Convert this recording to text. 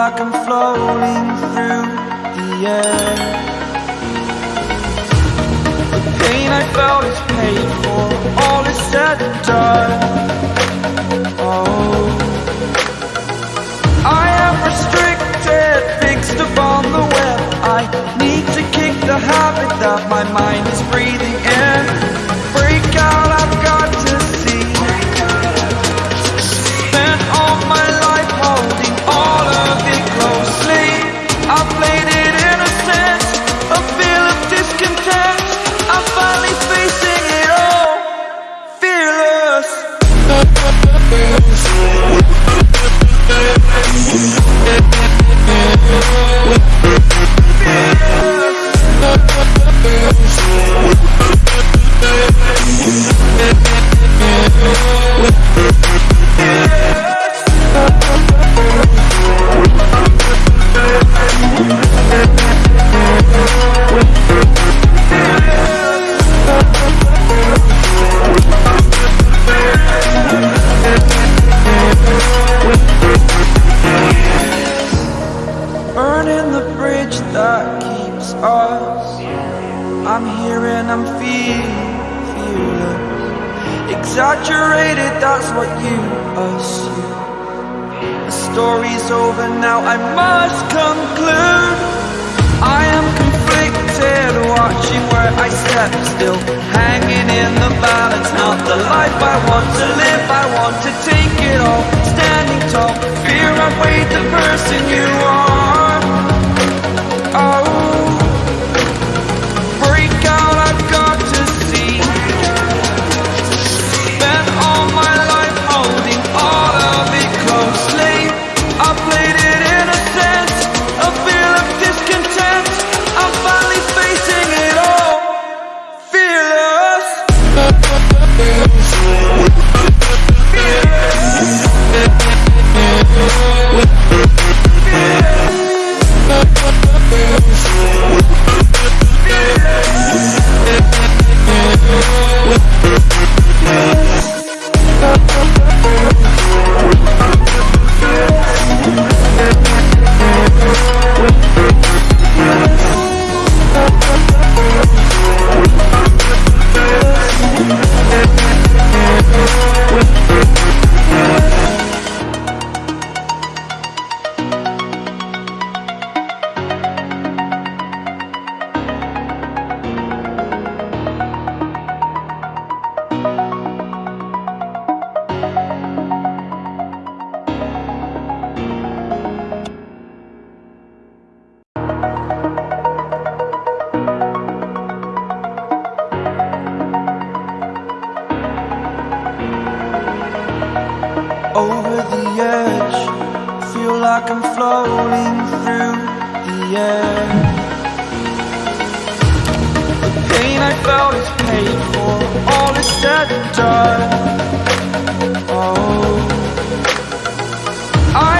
like I'm floating through the air. The pain I felt is paid that keeps us. I'm here and I'm feeling, feeling Exaggerated, that's what you assume. The story's over now, I must conclude. I am conflicted, watching where I step still. Hanging in the balance, not the life I want to live. I want to take it all, standing tall. Fear I've weighed the person you over the edge. Feel like I'm floating through the air. The pain I felt is paid